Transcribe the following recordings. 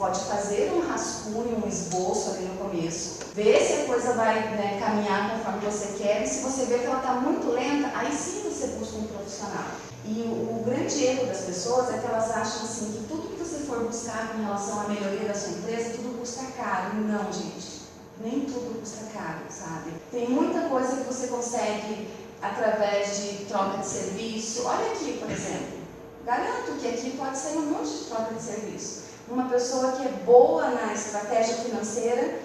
pode fazer um rascunho, um esboço ali no começo, ver se a coisa vai né, caminhar conforme você quer, e se você vê que ela está muito lenta, aí sim você busca um profissional. E o, o, grande erro das pessoas é que elas acham assim que tudo que você for buscar com relação à melhoria da sua empresa, tudo custa caro. Não, gente. Nem tudo custa caro, sabe? Tem muita coisa que você consegue através de troca de serviço. Olha aqui, por exemplo. Garanto que aqui pode sair um monte de troca de serviço. Uma pessoa que é boa na estratégia financeira.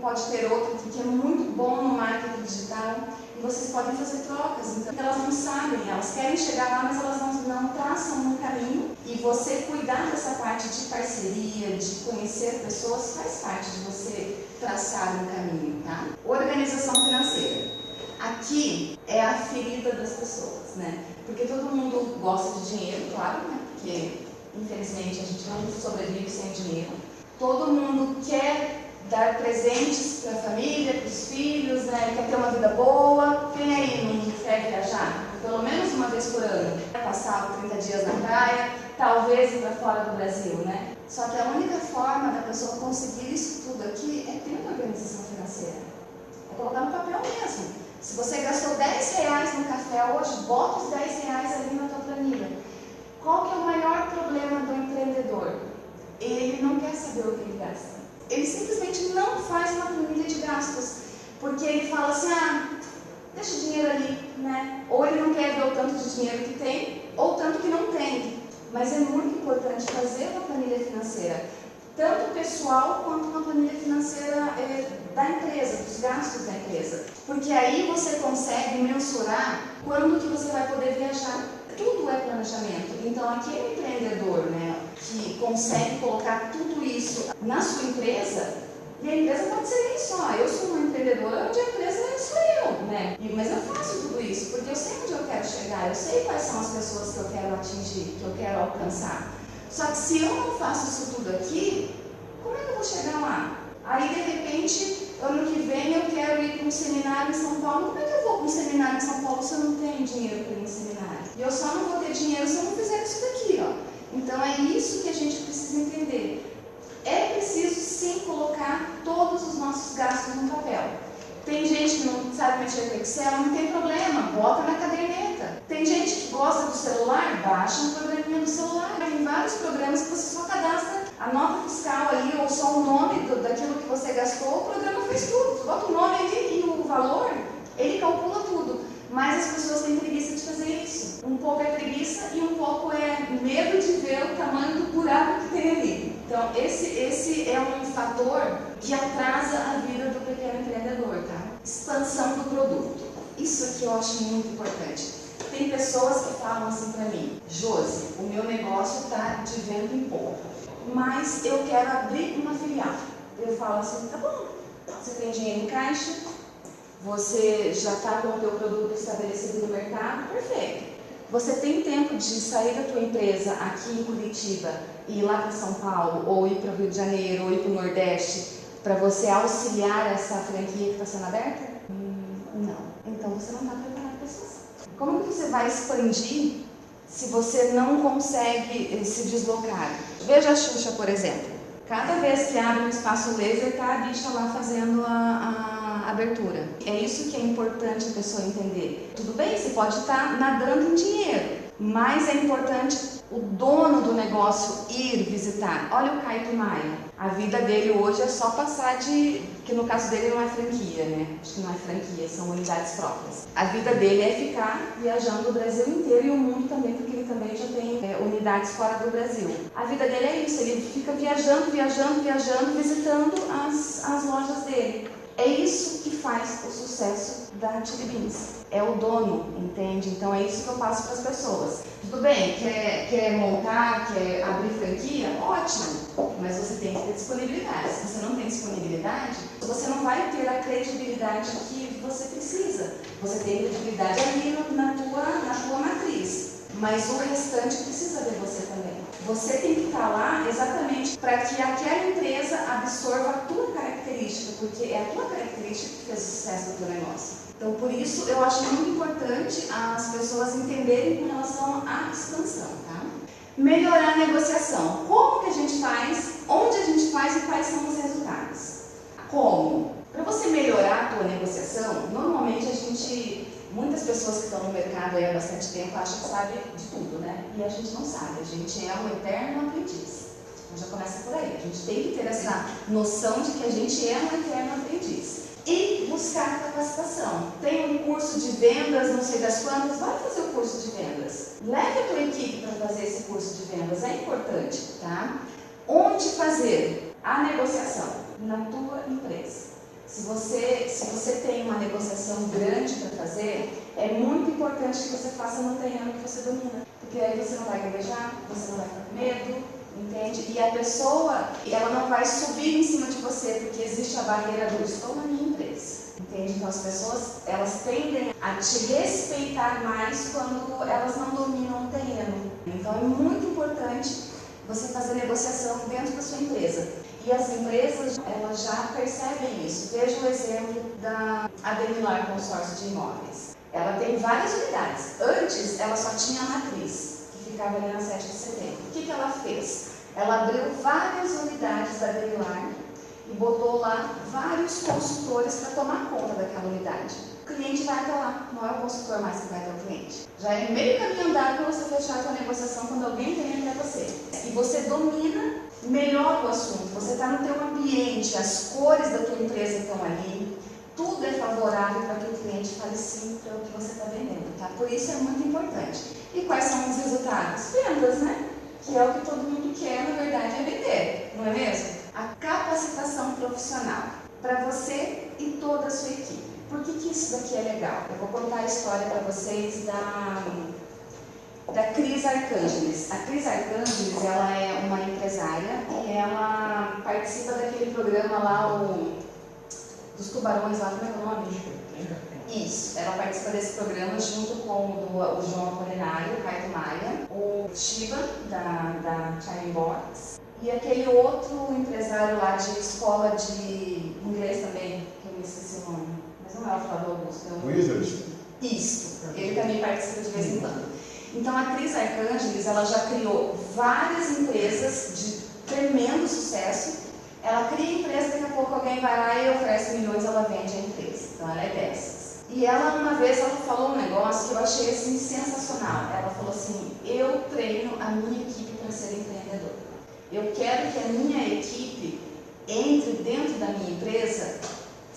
Pode ter outra que é muito bom no marketing digital e vocês podem fazer trocas. Então, elas não sabem, elas querem chegar lá, mas elas não, não traçam um caminho. E você cuidar dessa parte de parceria, de conhecer pessoas, faz parte de você traçar um caminho, tá? Organização financeira. Aqui é a ferida das pessoas, né? Porque todo mundo gosta de dinheiro, claro, né? Porque infelizmente a gente não sobrevive sem dinheiro. Todo mundo quer dar presentes para a família, para os filhos, né? quer ter uma vida boa. Quem aí não quer viajar? Pelo menos uma vez por ano. Passar 30 dias na praia, talvez ir para fora do Brasil, né? Só que a única forma da pessoa conseguir isso tudo aqui é uma organização financeira. É colocar no papel mesmo. Se você gastou 10 reais no café hoje, bota os 10 reais ali na tua planilha. Qual que é o maior problema do empreendedor? Ele não quer saber o que ele gasta ele simplesmente não faz uma planilha de gastos, porque ele fala assim, ah, deixa o dinheiro ali, né? Ou ele não quer ver o tanto de dinheiro que tem, ou tanto que não tem. Mas é muito importante fazer uma planilha financeira, tanto pessoal quanto uma planilha financeira é, da empresa, dos gastos. Porque aí você consegue mensurar quando que você vai poder viajar tudo é planejamento. Então, aquele empreendedor né, que consegue colocar tudo isso na sua empresa, e a empresa pode ser isso, ó, eu sou uma empreendedora onde a empresa sou eu, né? Mas eu faço tudo isso porque eu sei onde eu quero chegar, eu sei quais são as pessoas que eu quero atingir, que eu quero alcançar. Só que se eu não faço isso tudo aqui, como é que eu vou chegar lá? Aí, de repente, ano que vem eu quero ir para um seminário em São Paulo. Como é que eu vou para um seminário em São Paulo se eu não tenho dinheiro para ir em seminário? E eu só não vou ter dinheiro se eu não fizer isso daqui, ó. Então é isso que a gente precisa entender. É preciso sim colocar todos os nossos gastos no papel. Tem gente que não sabe mexer com Excel, não tem problema, bota na caderneta. Tem gente que gosta do celular, baixa um programinha do celular. Tem vários programas que você só cadastra a nota fiscal ali ou só o nome do, daquilo que você gastou, o programa faz tudo. Bota o nome ali e o valor, ele calcula tudo. Mas as pessoas têm preguiça de fazer isso. Um pouco é preguiça e um pouco é medo de ver o tamanho do buraco que tem ali. Então, esse, esse é um fator que atrasa a vida do pequeno empreendedor, tá? Expansão do produto. Isso aqui eu acho muito importante. Tem pessoas que falam assim para mim, Josi, o meu negócio está de vento em pouco, mas eu quero abrir uma filial. Eu falo assim, tá bom, você tem dinheiro em caixa, você já está com o teu produto estabelecido no mercado, perfeito. Você tem tempo de sair da tua empresa aqui em Curitiba e ir lá para São Paulo, ou ir para o Rio de Janeiro, ou ir para o Nordeste, para você auxiliar essa franquia que está sendo aberta? Hum, não. Então você não está preparado. Como que você vai expandir se você não consegue eh, se deslocar? Veja a Xuxa, por exemplo. Cada vez que abre um espaço laser, está a bicha lá fazendo a, a abertura. É isso que é importante a pessoa entender. Tudo bem, você pode estar nadando em dinheiro, mas é importante o dono do negócio ir visitar. Olha o Caio Maia. A vida dele hoje é só passar de. que no caso dele não é franquia, né? Acho que não é franquia, são unidades próprias. A vida dele é ficar viajando o Brasil inteiro e o mundo também, porque ele também já tem é, unidades fora do Brasil. A vida dele é isso, ele fica viajando, viajando, viajando, visitando as, as lojas dele. É isso que faz o sucesso da Chili Beans. É o dono, entende? Então é isso que eu passo para as pessoas. Tudo bem, quer, quer montar, quer abrir franquia? Ótimo, mas você tem que ter disponibilidade. Se você não tem disponibilidade, você não vai ter a credibilidade que você precisa. Você tem credibilidade ali na tua, na tua matriz, mas o restante precisa ver você também. Você tem que estar lá exatamente para que aquela empresa absorva a tua característica, porque é a tua característica que fez o sucesso do teu negócio. Então, por isso, eu acho muito importante as pessoas entenderem com relação à expansão, tá? Melhorar a negociação. Como que a gente faz? Onde a gente faz e quais são os resultados? Como? Para você melhorar a tua negociação, normalmente a gente, muitas pessoas que estão no mercado há bastante tempo acham que sabe de tudo, né? E a gente não sabe, a gente é um eterno aprendiz. Então já começa por aí. A gente tem que ter essa noção de que a gente é um eterno aprendiz. E buscar capacitação. Tem um curso de vendas, não sei das quantas, vai fazer o curso de vendas. Leve a tua equipe para fazer esse curso de vendas, é importante, tá? Onde fazer a negociação? Na tua empresa. Se você, se você tem uma negociação grande para fazer, é muito importante que você faça no terreno que você domina. Porque aí você não vai gaguejar, você não vai ficar com medo, entende? E a pessoa, ela não vai subir em cima de você, porque existe a barreira do estou na minha empresa. Entende? Então as pessoas, elas tendem a te respeitar mais quando elas não dominam o terreno. Então é muito importante você fazer negociação dentro da sua empresa. E as empresas, elas já percebem isso. Veja o exemplo da Ademilar Consórcio de Imóveis. Ela tem várias unidades. Antes, ela só tinha a matriz, que ficava ali na 7 de setembro. O que, que ela fez? Ela abriu várias unidades da Ademilar e botou lá vários consultores para tomar conta daquela unidade. O cliente vai até lá, não é o consultor mais que vai até o cliente. Já é meio caminho andado para você fechar a sua negociação quando alguém vem até você. E você domina melhor o assunto, você está no teu ambiente, as cores da tua empresa estão ali, tudo é favorável para que o cliente fale sim para o que você está vendendo, tá? Por isso é muito importante. E quais são os resultados? Vendas, né? Que é o que todo mundo quer, na verdade, é vender, não é mesmo? A capacitação profissional para você e toda a sua equipe. Por que, que isso daqui é legal? Eu vou contar a história para vocês da da Cris Arcângeles. A Cris Arcângeles, ela é uma empresária e ela participa daquele programa lá, o, dos tubarões lá, como é, é o nome? Isso, ela participa desse programa junto com o, o João Apolinário, o Caio Maia, o Shiva, da, da Chime Box, e aquele outro empresário lá de escola de inglês também, que eu me esqueci o nome, mas não é o Flávio Augusto. É o... Wizard. Isso, ele também participa de vez em quando. Então a Cris Arcângeles, ela já criou várias empresas de tremendo sucesso. Ela cria a empresa, daqui a pouco alguém vai lá e oferece milhões, ela vende a empresa. Então ela é dessas. E ela uma vez ela falou um negócio que eu achei assim sensacional. Ela falou assim: "Eu treino a minha equipe para ser empreendedor. Eu quero que a minha equipe entre dentro da minha empresa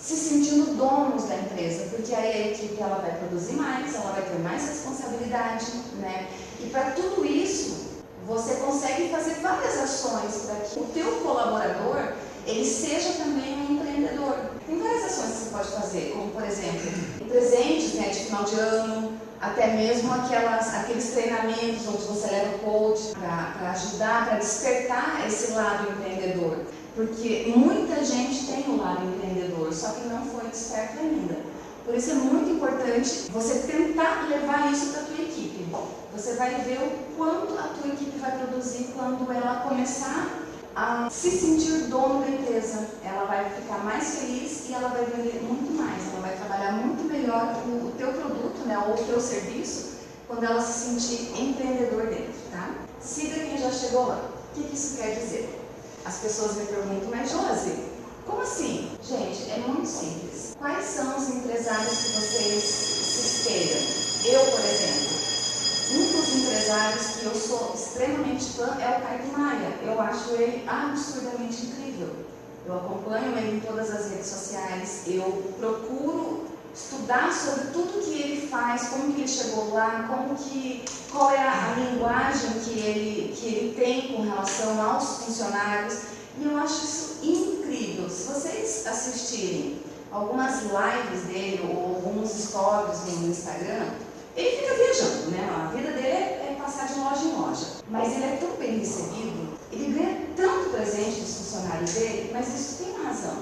se sentindo donos da empresa, porque aí a equipe ela vai produzir mais, ela vai ter mais responsabilidade, né? E para tudo isso, você consegue fazer várias ações para que o teu colaborador ele seja também um empreendedor. Tem várias ações que você pode fazer, como por exemplo, presentes né, de final de ano, até mesmo aquelas, aqueles treinamentos onde você leva o coach para ajudar, para despertar esse lado empreendedor. Porque muita gente tem o lado empreendedor, só que não foi desperto ainda. Por isso é muito importante você tentar levar isso para a tua equipe. Você vai ver o quanto a tua equipe vai produzir quando ela começar a se sentir dono da empresa. Ela vai ficar mais feliz e ela vai vender muito mais. Ela vai trabalhar muito melhor o, teu produto, né, ou o teu serviço, quando ela se sentir empreendedor dentro, tá? Siga quem já chegou lá. O que isso quer dizer? As pessoas me perguntam, mas Josi, como assim? Gente, é muito simples. Quais são os empresários que vocês se espelham? Eu, por exemplo, um dos empresários que eu sou extremamente fã é o Caio Maia. Eu acho ele absurdamente incrível. Eu acompanho ele em todas as redes sociais, eu procuro estudar sobre tudo que ele faz, como que ele chegou lá, como que, qual é a, linguagem que ele, que ele tem com relação aos funcionários. E eu acho isso incrível. Se vocês assistirem algumas lives dele ou alguns stories no Instagram, ele fica viajando, né? A vida dele é, é passar de loja em loja. Mas ele é tão bem recebido, ele ganha tanto presente dos funcionários dele, mas isso tem uma razão.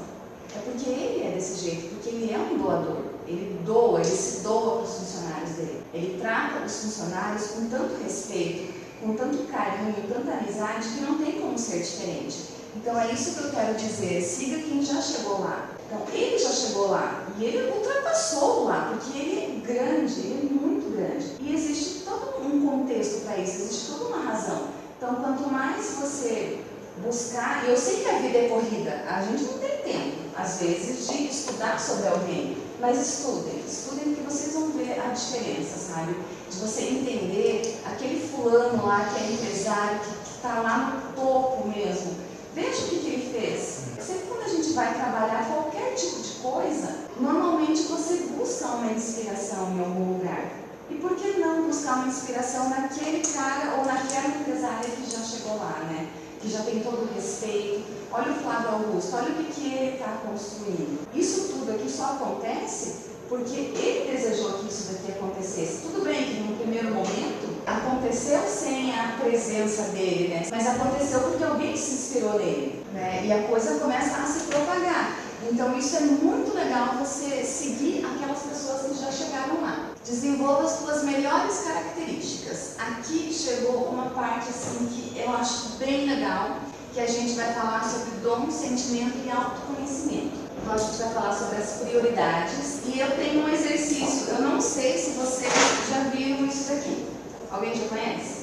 É porque ele é desse jeito, porque ele é um doador. Ele doa, ele se doa para os funcionários dele. Ele trata os funcionários com tanto respeito, com tanto carinho, tanta amizade, que não tem como ser diferente. Então é isso que eu quero dizer. Siga quem já chegou lá. Então ele já chegou lá e ele ultrapassou lá, porque ele é grande, ele é muito grande. E existe todo um contexto para isso, existe toda uma razão. Então, quanto mais você buscar, e eu sei que a vida é corrida, a gente não tem tempo, às vezes, de estudar sobre alguém, mas estudem, estudem que vocês vão ver a diferença, sabe? De você entender aquele fulano lá que é empresário, que está lá no topo mesmo. Veja o que, que ele fez. Sempre quando a gente vai trabalhar qualquer tipo de coisa, normalmente você busca uma inspiração em algum lugar. E por que não buscar uma inspiração naquele cara ou naquela empresária que já chegou lá, né? Que já tem todo o respeito. Olha o Flávio Augusto, olha o que, que ele está construindo. Isso tudo aqui só acontece porque ele desejou que isso daqui acontecesse. Tudo bem que no primeiro momento aconteceu sem a presença dele, né? Mas aconteceu porque alguém se inspirou nele, né? E a coisa começa a se propagar. Então isso é muito legal você seguir aquelas pessoas que já chegaram lá. Desenvolva as suas melhores características. Aqui chegou uma parte assim que eu acho bem legal, que a gente vai falar sobre dom, sentimento e autoconhecimento. Então a gente vai falar sobre as prioridades e eu tenho um exercício. Eu não sei se vocês já viram isso daqui. Alguém já conhece?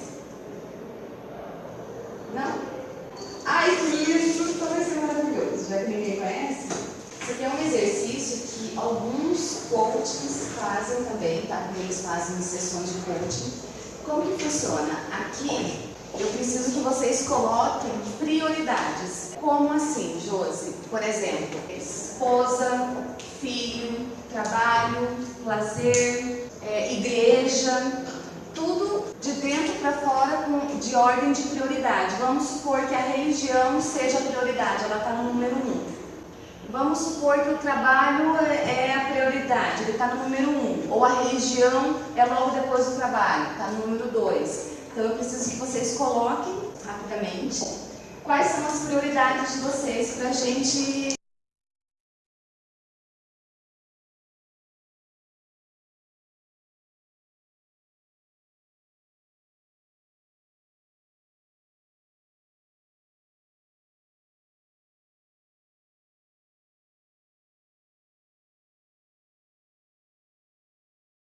Não? Ai, que então vai ser maravilhoso. Já que ninguém conhece? Aqui é um exercício que alguns coaches fazem também, tá? Eles fazem sessões de coaching. Como que funciona? Aqui eu preciso que vocês coloquem prioridades. Como assim, Josi? Por exemplo, esposa, filho, trabalho, lazer, é, igreja, tudo de dentro para fora com, de ordem de prioridade. Vamos supor que a religião seja a prioridade, ela está no número um. Vamos supor que o trabalho é, é a prioridade, ele está no número um. Ou a religião é logo depois do trabalho, está no número dois. Então eu preciso que vocês coloquem rapidamente quais são as prioridades de vocês para a gente